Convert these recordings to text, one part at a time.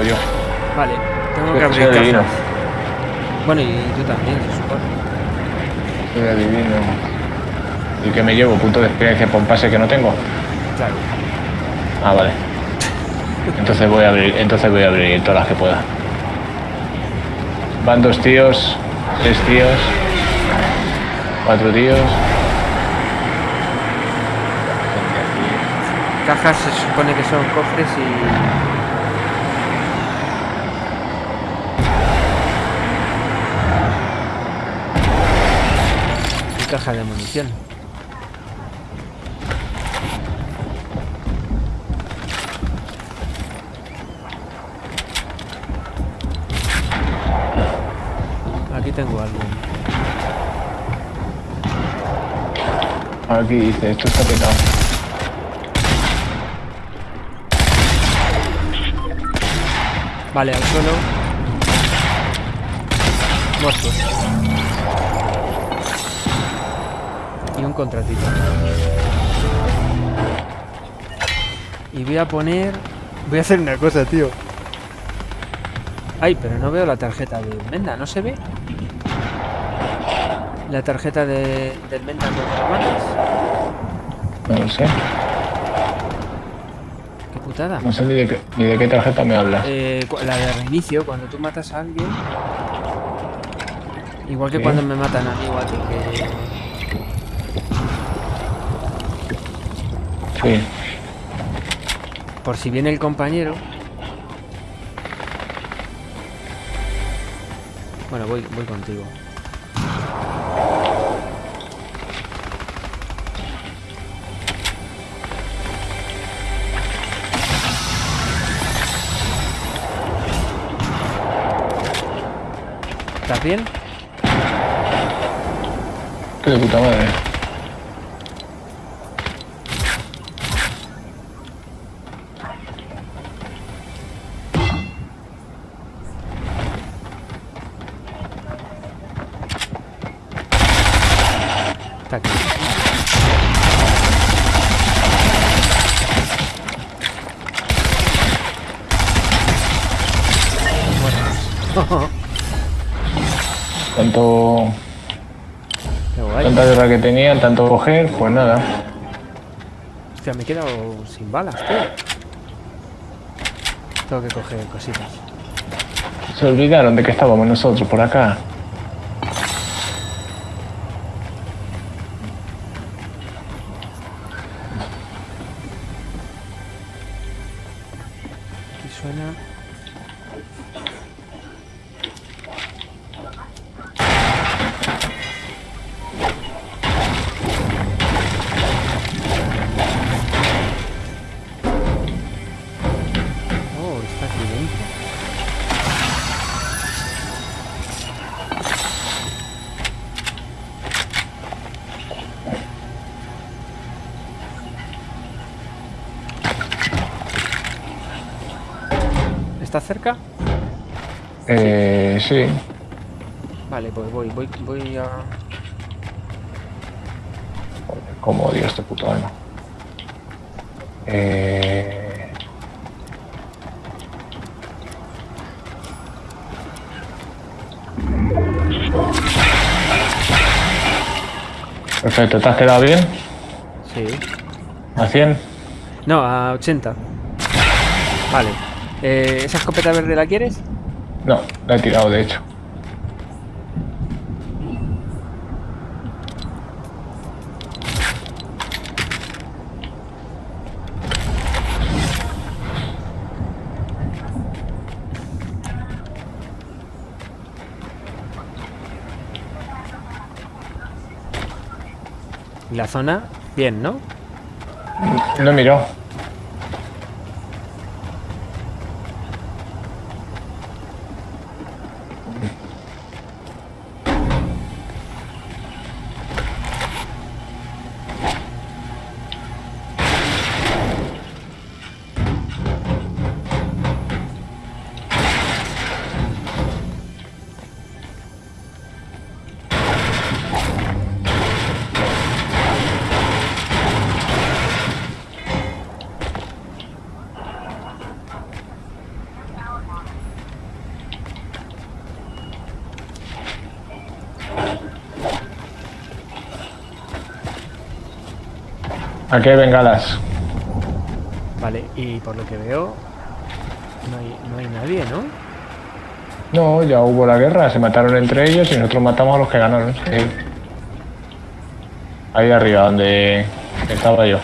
yo. Vale, tengo que abrir adivino. cajas. Bueno, y tú también, se supone. Soy adivino. ¿Y que me llevo? ¿Punto de experiencia por pase que no tengo? Claro. Ah, vale. Entonces voy a abrir, entonces voy a abrir todas las que pueda. Van dos tíos, tres tíos, cuatro tíos. Cajas se supone que son cofres y... caja de munición. Aquí tengo algo. Aquí dice, esto está petado. Vale, al suelo. Muertos. Y un contratito. Y voy a poner... Voy a hacer una cosa, tío. Ay, pero no veo la tarjeta de Menda, ¿no se ve? La tarjeta de, del Menda. No lo sé. Qué putada. No sé ni de qué, ni de qué tarjeta me hablas. Eh, la de reinicio, cuando tú matas a alguien. Igual que Sí. cuando me matan a mí o a ti, que Sí. por si viene el compañero. Bueno, voy, voy contigo. ¿Estás bien? Qué de puta madre. Está aquí. Bueno. Tanto, tanta guerra que tenían, tanto coger, pues nada. Hostia, me he quedado sin balas, tío. Tengo que coger cositas. Se olvidaron de que estábamos nosotros por acá. ¿Está cerca? Eh, sí. Vale, pues voy, voy, voy a. Joder, cómo odio este puto alma. Eh... Perfecto, ¿te has quedado bien? Sí. ¿A 100? No, a 80. Vale. Eh, ¿Esa escopeta verde la quieres? No, la he tirado de hecho. La zona, bien, ¿no? No he Aquí hay bengalas. Vale, y por lo que veo, no hay, no hay nadie, ¿no? No, ya hubo la guerra, se mataron entre ellos y nosotros matamos a los que ganaron. sí. Ahí arriba, donde estaba yo.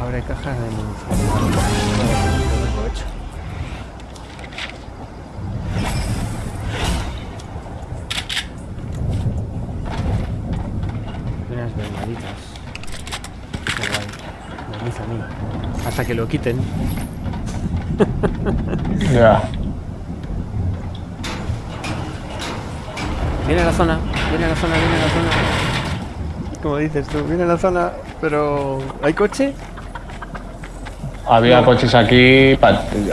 Abre cajas de munición. Lo tengo hecho. Unas bengalitas. Qué guay. Me dice a mí. Hasta que lo quiten. Ya. Viene a la zona, viene a la zona, viene a la zona. Como dices tú, viene a la zona, pero ¿hay coche? Había No. coches aquí,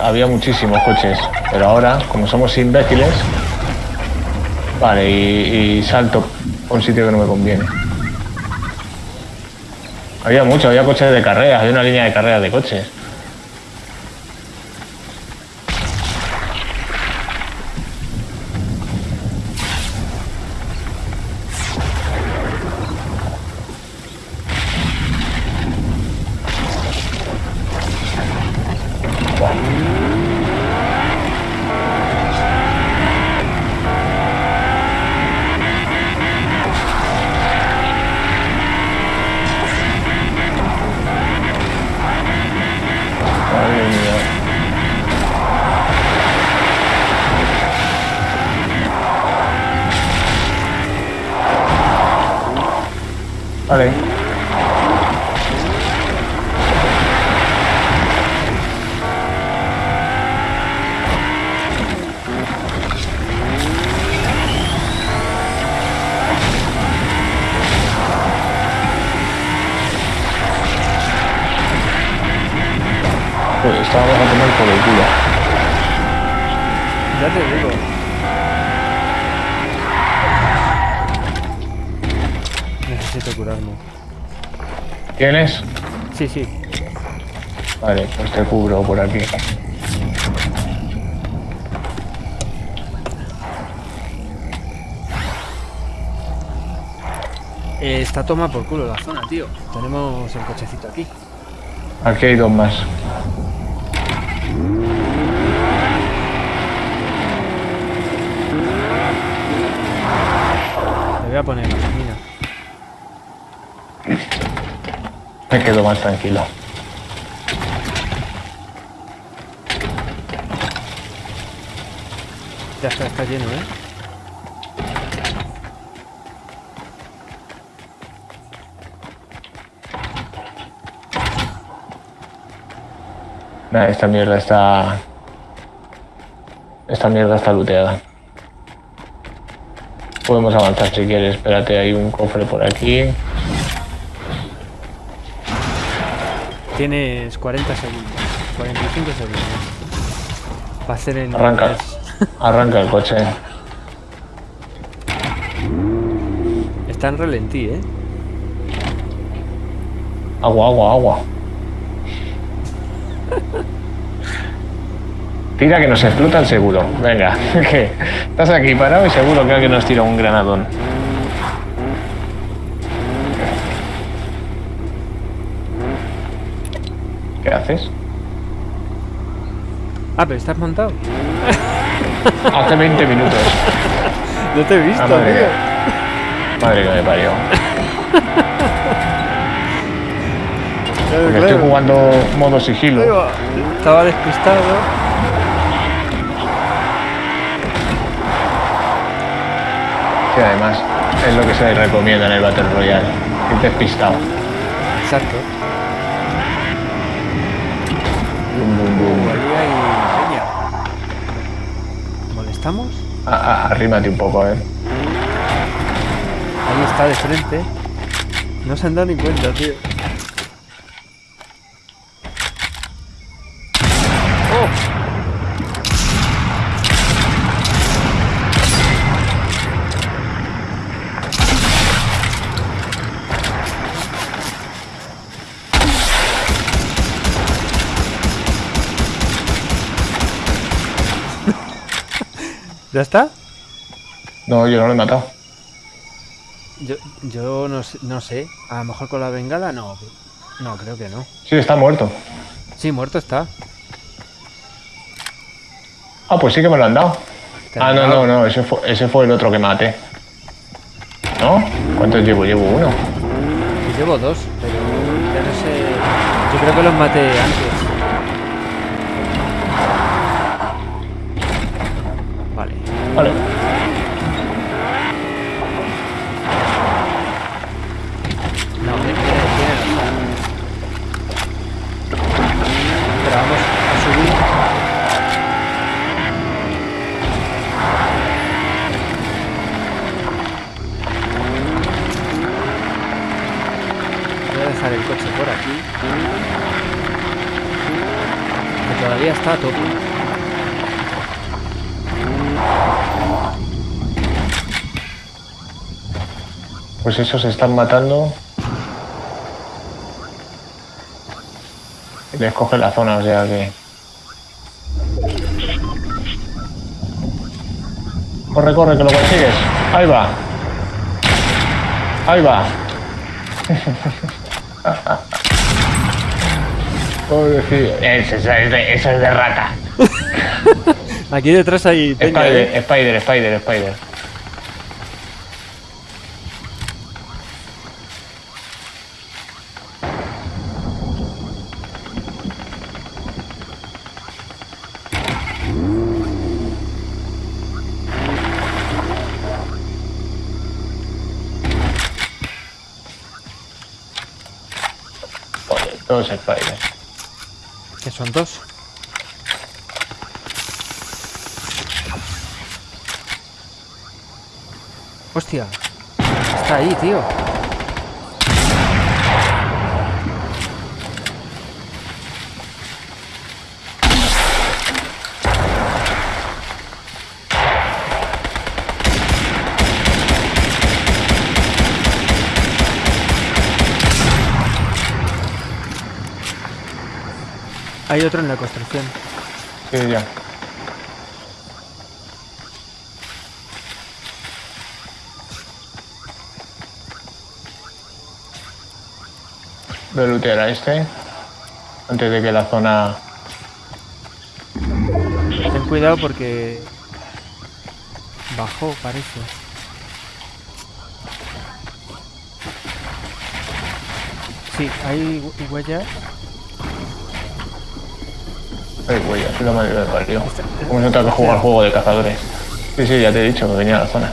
había muchísimos coches, pero ahora, como somos imbéciles, vale, y, y salto a un sitio que no me conviene. Había mucho, había coches de carreras, había una línea de carreras de coches. Vale. Pues estábamos a tomar por el culo. Ya te digo. Necesito curarme. ¿Tienes? Sí, sí. Vale, pues te cubro por aquí. Eh, está toma por culo la zona, tío. Tenemos el cochecito aquí. Aquí hay dos más. Le voy a poner Me quedo más tranquilo. Ya está, está lleno, ¿eh? Nah, esta mierda está. Esta mierda está looteada. Podemos avanzar si quieres. Espérate, hay un cofre por aquí. Tienes 40 segundos. 45 segundos. Va a ser el... Arranca. Arranca el coche. Está en relentí, ¿eh? Agua, agua, agua. Tira que nos explota el seguro. Venga, que estás aquí parado y seguro que alguien nos tira un granadón. Haces? Ah, pero estás montado. Hace 20 minutos. No te he visto, Ah, madre tío. mía. Madre que me parió. Claro, Porque claro. estoy jugando modo sigilo. Estaba despistado. Que además es lo que se recomienda en el Battle Royale. Ir despistado. Exacto. ¿Molestamos? Ah, ah, arrímate un poco, eh. Ahí está de frente. No se han dado ni cuenta, tío. ¿Ya está? No, yo no lo he matado. Yo, yo no, sé, no sé. A lo mejor con la bengala no. No, creo que no. Sí, está muerto. Sí, muerto está. Ah, pues sí que me lo han dado. Ah, no, dado. no, no, ese fue, ese fue el otro que maté. ¿No? ¿Cuántos llevo? Llevo uno. Yo llevo dos, pero ya no sé. Yo creo que los maté antes. Vale. No. Pero vamos a subir. Voy a dejar el coche por aquí. Que todavía está a. Pues esos se están matando. Y les coge la zona, o sea que. Corre, corre, que lo consigues. Ahí va. Ahí va. Pobrecillo. Esa esa es de, esa es de rata. Aquí detrás hay peña, ¿eh? Spider, Spider, Spider, Spider. Joder, todos Spider. Que son dos. Hostia. Está ahí, tío. Hay otro en la construcción. Sí, ya. Voy a lootear a este. Antes de que la zona... Ten cuidado porque bajó, parece. Sí, hay hu- huellas. Ay, güey, así la madre del parió. ¿Cómo se trata de jugar juego de cazadores? Sí, sí, ya te he dicho que venía a la zona.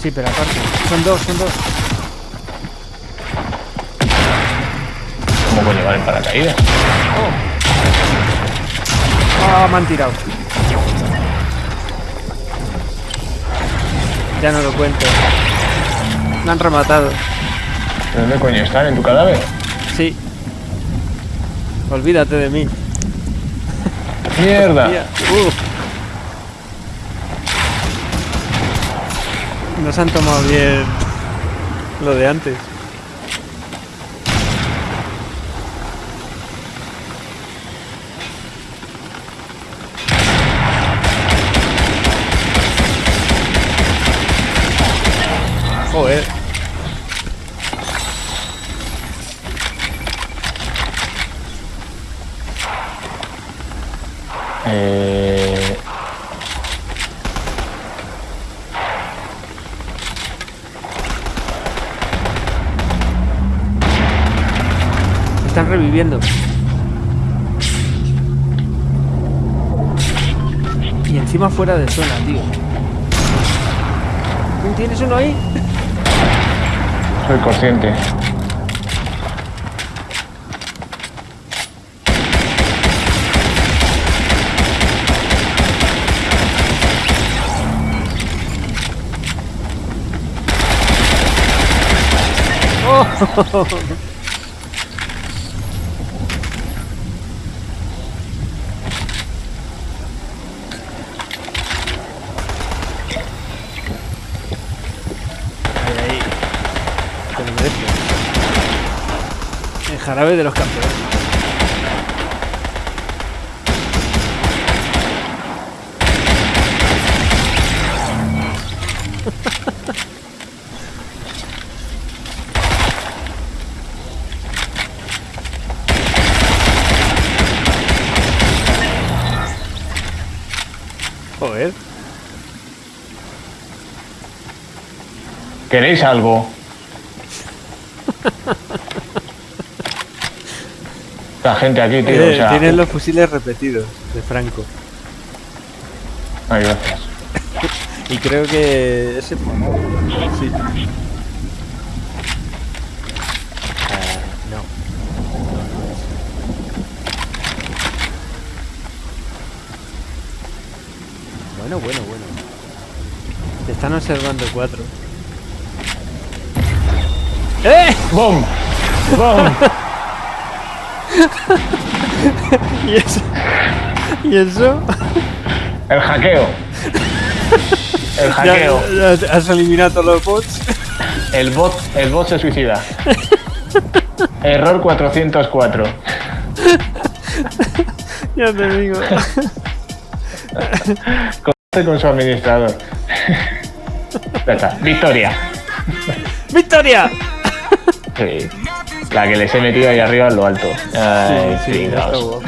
Sí, pero aparte. Son dos, son dos. ¿Cómo coño van en paracaídas? Ah, me han tirado. Ya no lo cuento. Me han rematado. ¿Dónde coño están? ¿En tu cadáver? Sí. Olvídate de mí. ¡Mierda! Uf. Nos han tomado bien lo de antes. Joder. Eh... Están reviviendo. Y encima fuera de zona, tío. ¿Tienes uno ahí? Soy consciente. Ahí, ahí. Te lo mereces. El jarabe de los campeones. Joder. ¿Queréis algo? La gente aquí, tío. Eh, o sea, Tienen los fusiles repetidos de Franco. Ay, gracias. Y creo que ese. Sí. Bueno, bueno, bueno. Te están observando cuatro. ¡Eh! ¡Bum! ¡Bum! ¿Y eso? ¿Y eso? El hackeo. El Ya, hackeo. ya has eliminado todos los bots. El bot, el bot se suicida. Error 404. ya te digo. Con su administrador. Ya está. Victoria. ¡Victoria! Sí. La que les he metido ahí arriba en lo alto. Ay, sí. Entonces,